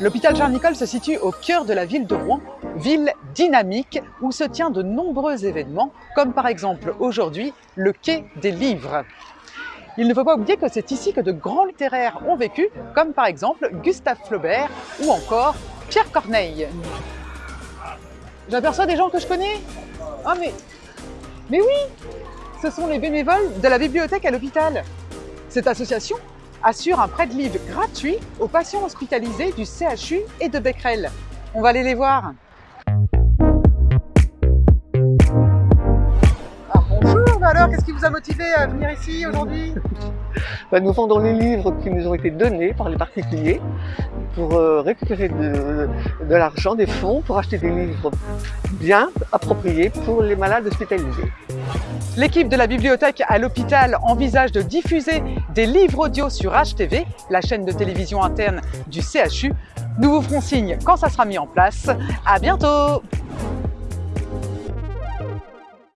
L'hôpital Charles-Nicolle se situe au cœur de la ville de Rouen, ville dynamique où se tient de nombreux événements, comme par exemple aujourd'hui le Quai des Livres. Il ne faut pas oublier que c'est ici que de grands littéraires ont vécu, comme par exemple Gustave Flaubert ou encore Pierre Corneille. J'aperçois des gens que je connais Ah mais... Mais oui Ce sont les bénévoles de la bibliothèque à l'hôpital. Cette association assure un prêt de livres gratuit aux patients hospitalisés du CHU et de Becquerel. On va aller les voir. Ah, bonjour, alors qu'est-ce qui vous a motivé à venir ici aujourd'hui? Bah, Nous vendons les livres qui nous ont été donnés par les particuliers pour euh, récupérer de, de l'argent, des fonds, pour acheter des livres bien appropriés pour les malades hospitalisés. L'équipe de la bibliothèque à l'hôpital envisage de diffuser des livres audio sur HTV, la chaîne de télévision interne du CHU. Nous vous ferons signe quand ça sera mis en place. À bientôt